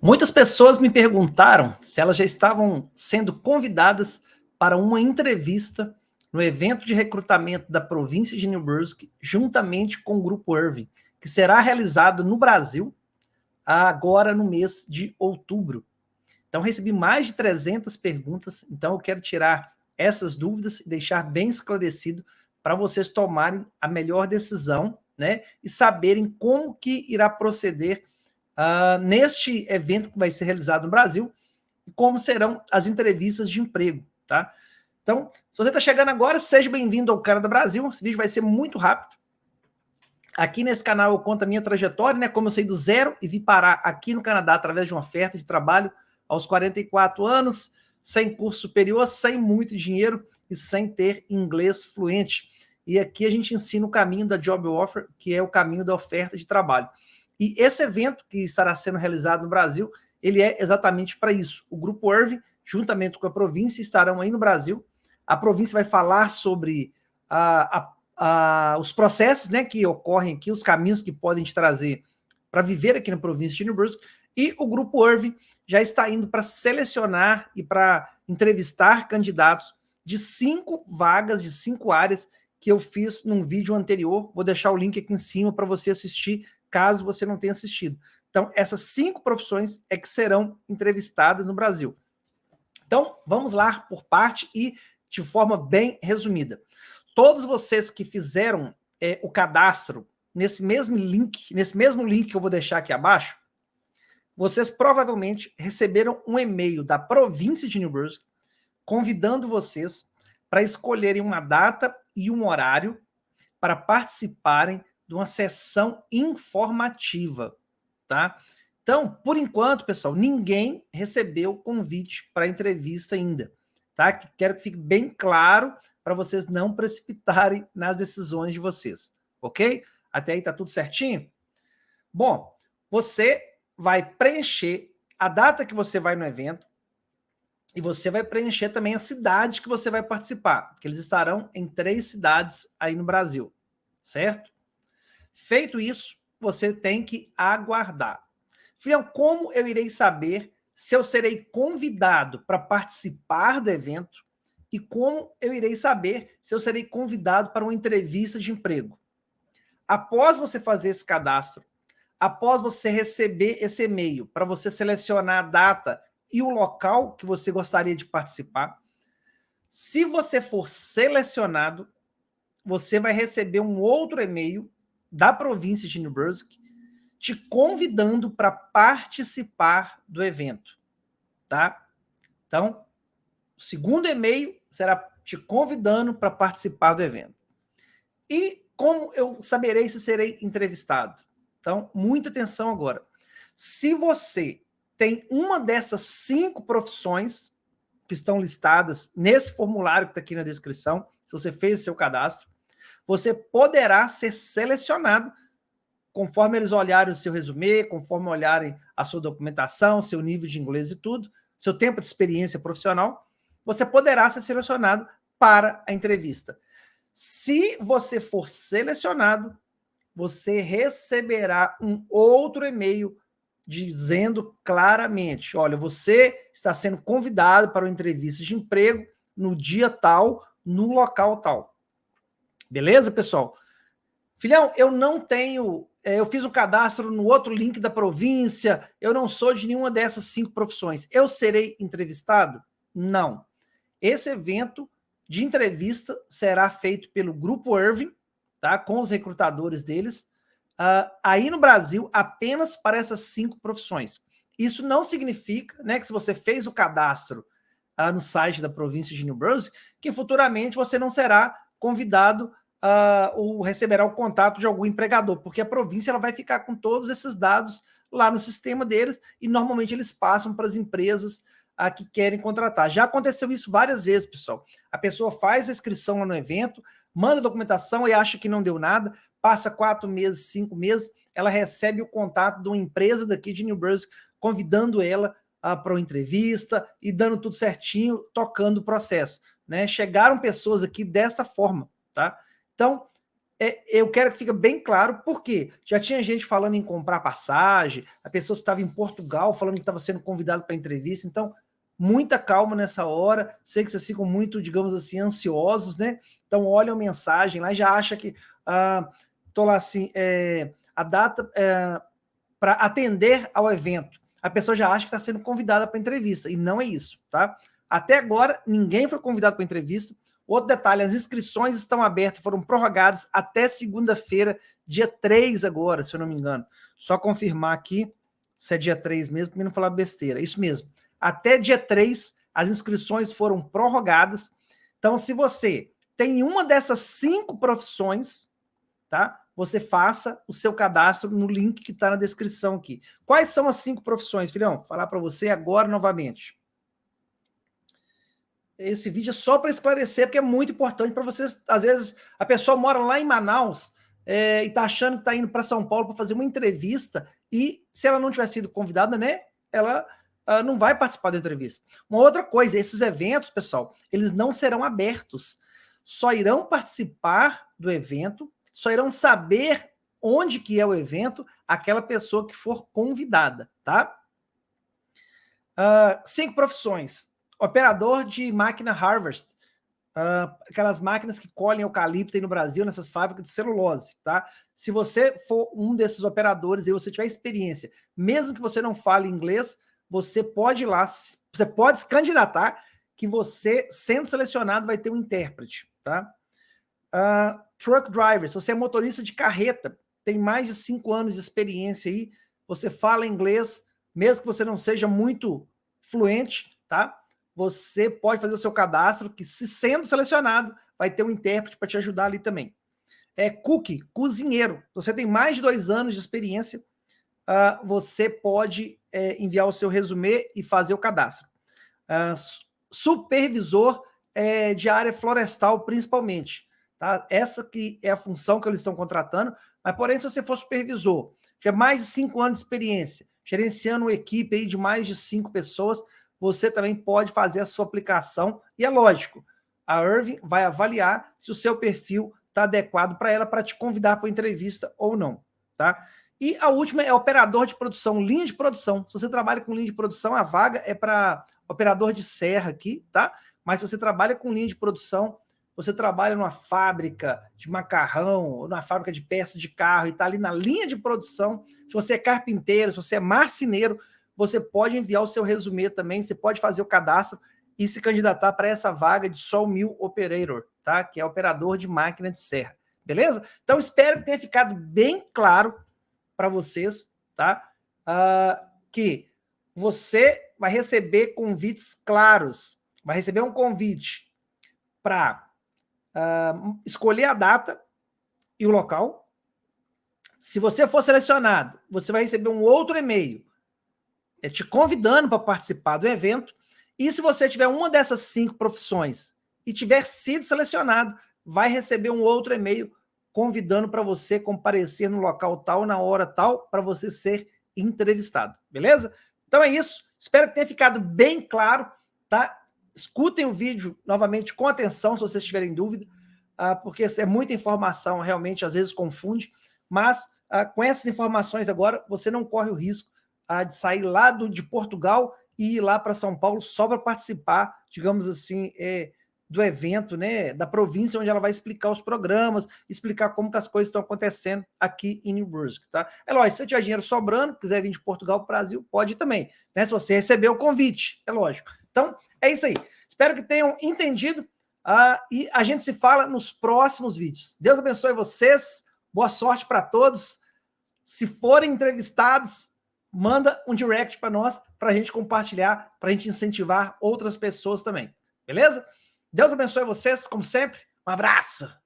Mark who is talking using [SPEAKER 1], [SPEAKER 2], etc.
[SPEAKER 1] Muitas pessoas me perguntaram se elas já estavam sendo convidadas para uma entrevista no evento de recrutamento da província de New Brunswick, juntamente com o Grupo Irving, que será realizado no Brasil agora no mês de outubro. Então, recebi mais de 300 perguntas, então eu quero tirar essas dúvidas e deixar bem esclarecido para vocês tomarem a melhor decisão né, e saberem como que irá proceder uh, neste evento que vai ser realizado no Brasil como serão as entrevistas de emprego, tá? Então, se você está chegando agora, seja bem-vindo ao Canadá Brasil. Esse vídeo vai ser muito rápido. Aqui nesse canal eu conto a minha trajetória, né? Como eu saí do zero e vim parar aqui no Canadá através de uma oferta de trabalho aos 44 anos, sem curso superior, sem muito dinheiro e sem ter inglês fluente. E aqui a gente ensina o caminho da Job Offer, que é o caminho da oferta de trabalho. E esse evento que estará sendo realizado no Brasil, ele é exatamente para isso. O Grupo Irving, juntamente com a província, estarão aí no Brasil. A província vai falar sobre a, a, a, os processos né, que ocorrem aqui, os caminhos que podem te trazer para viver aqui na província de New Brunswick. E o Grupo Irving já está indo para selecionar e para entrevistar candidatos de cinco vagas, de cinco áreas que eu fiz num vídeo anterior. Vou deixar o link aqui em cima para você assistir caso você não tenha assistido. Então, essas cinco profissões é que serão entrevistadas no Brasil. Então, vamos lá por parte e de forma bem resumida. Todos vocês que fizeram é, o cadastro nesse mesmo link, nesse mesmo link que eu vou deixar aqui abaixo, vocês provavelmente receberam um e-mail da província de New Brunswick convidando vocês para escolherem uma data e um horário para participarem de uma sessão informativa, tá? Então, por enquanto, pessoal, ninguém recebeu convite para entrevista ainda, tá? Quero que fique bem claro para vocês não precipitarem nas decisões de vocês, ok? Até aí tá tudo certinho? Bom, você vai preencher a data que você vai no evento e você vai preencher também a cidade que você vai participar, que eles estarão em três cidades aí no Brasil, certo? Feito isso, você tem que aguardar. Filhão, como eu irei saber se eu serei convidado para participar do evento e como eu irei saber se eu serei convidado para uma entrevista de emprego? Após você fazer esse cadastro, após você receber esse e-mail para você selecionar a data e o local que você gostaria de participar, se você for selecionado, você vai receber um outro e-mail da província de New Brunswick te convidando para participar do evento, tá? Então, o segundo e-mail será te convidando para participar do evento. E como eu saberei se serei entrevistado? Então, muita atenção agora. Se você tem uma dessas cinco profissões que estão listadas nesse formulário que está aqui na descrição, se você fez o seu cadastro, você poderá ser selecionado conforme eles olharem o seu resumê, conforme olharem a sua documentação, seu nível de inglês e tudo, seu tempo de experiência profissional, você poderá ser selecionado para a entrevista. Se você for selecionado, você receberá um outro e-mail dizendo claramente, olha, você está sendo convidado para uma entrevista de emprego no dia tal, no local tal. Beleza, pessoal? Filhão, eu não tenho... É, eu fiz o cadastro no outro link da província, eu não sou de nenhuma dessas cinco profissões. Eu serei entrevistado? Não. Esse evento de entrevista será feito pelo Grupo Irving, tá? com os recrutadores deles, uh, aí no Brasil, apenas para essas cinco profissões. Isso não significa né, que se você fez o cadastro uh, no site da província de New Brunswick, que futuramente você não será convidado uh, ou receberá o contato de algum empregador, porque a província ela vai ficar com todos esses dados lá no sistema deles e normalmente eles passam para as empresas uh, que querem contratar. Já aconteceu isso várias vezes, pessoal. A pessoa faz a inscrição lá no evento, manda a documentação e acha que não deu nada, passa quatro meses, cinco meses, ela recebe o contato de uma empresa daqui de New Brunswick convidando ela uh, para uma entrevista e dando tudo certinho, tocando o processo né? Chegaram pessoas aqui dessa forma, tá? Então, é, eu quero que fique bem claro, porque já tinha gente falando em comprar passagem, a pessoa estava em Portugal falando que estava sendo convidado para entrevista, então muita calma nessa hora, sei que vocês ficam muito, digamos assim, ansiosos, né? Então olha a mensagem lá, já acha que ah, lá assim, é, a data é, para atender ao evento, a pessoa já acha que está sendo convidada para entrevista, e não é isso, tá? Até agora, ninguém foi convidado para entrevista, Outro detalhe, as inscrições estão abertas, foram prorrogadas até segunda-feira, dia 3 agora, se eu não me engano. Só confirmar aqui se é dia 3 mesmo, para não falar besteira. Isso mesmo. Até dia 3, as inscrições foram prorrogadas. Então, se você tem uma dessas cinco profissões, tá? Você faça o seu cadastro no link que está na descrição aqui. Quais são as cinco profissões, filhão? Vou falar para você agora novamente esse vídeo é só para esclarecer, porque é muito importante para vocês. Às vezes, a pessoa mora lá em Manaus é, e está achando que está indo para São Paulo para fazer uma entrevista e, se ela não tiver sido convidada, né, ela uh, não vai participar da entrevista. Uma outra coisa, esses eventos, pessoal, eles não serão abertos. Só irão participar do evento, só irão saber onde que é o evento aquela pessoa que for convidada, tá? Uh, cinco profissões operador de máquina Harvest, uh, aquelas máquinas que colhem eucalipto aí no Brasil, nessas fábricas de celulose, tá? Se você for um desses operadores e você tiver experiência, mesmo que você não fale inglês, você pode ir lá, você pode se candidatar, que você, sendo selecionado, vai ter um intérprete, tá? Uh, truck driver, se você é motorista de carreta, tem mais de cinco anos de experiência aí, você fala inglês, mesmo que você não seja muito fluente, tá? Você pode fazer o seu cadastro, que se sendo selecionado, vai ter um intérprete para te ajudar ali também. É cookie, cozinheiro. Você tem mais de dois anos de experiência, uh, você pode é, enviar o seu resumê e fazer o cadastro. Uh, supervisor é, de área florestal, principalmente. Tá? Essa que é a função que eles estão contratando, mas porém, se você for supervisor, tiver mais de cinco anos de experiência, gerenciando uma equipe aí de mais de cinco pessoas, você também pode fazer a sua aplicação. E é lógico, a Irving vai avaliar se o seu perfil está adequado para ela para te convidar para entrevista ou não, tá? E a última é operador de produção, linha de produção. Se você trabalha com linha de produção, a vaga é para operador de serra aqui, tá? Mas se você trabalha com linha de produção, você trabalha numa fábrica de macarrão, ou numa fábrica de peças de carro e está ali na linha de produção, se você é carpinteiro, se você é marceneiro, você pode enviar o seu resumê também, você pode fazer o cadastro e se candidatar para essa vaga de Sawmill Operator, tá? Que é operador de máquina de serra, beleza? Então, espero que tenha ficado bem claro para vocês, tá? Uh, que você vai receber convites claros, vai receber um convite para uh, ah, escolher a data e o local. Se você for selecionado, você vai receber um outro e-mail te convidando para participar do evento. E se você tiver uma dessas cinco profissões e tiver sido selecionado, vai receber um outro e-mail convidando para você comparecer no local tal, na hora tal, para você ser entrevistado, beleza? Então é isso. Espero que tenha ficado bem claro, tá? Escutem o vídeo novamente com atenção, se vocês tiverem dúvida, uh, porque é muita informação, realmente às vezes confunde, mas uh, com essas informações agora, você não corre o risco a de sair lá do, de Portugal e ir lá para São Paulo só para participar, digamos assim, é, do evento, né, da província onde ela vai explicar os programas, explicar como que as coisas estão acontecendo aqui em New Brunswick, tá? É lógico, se você tiver dinheiro sobrando, quiser vir de Portugal para o Brasil, pode também, né? Se você receber o convite, é lógico. Então, é isso aí. Espero que tenham entendido uh, e a gente se fala nos próximos vídeos. Deus abençoe vocês, boa sorte para todos. Se forem entrevistados, manda um direct para nós, para a gente compartilhar, para a gente incentivar outras pessoas também. Beleza? Deus abençoe vocês, como sempre. Um abraço!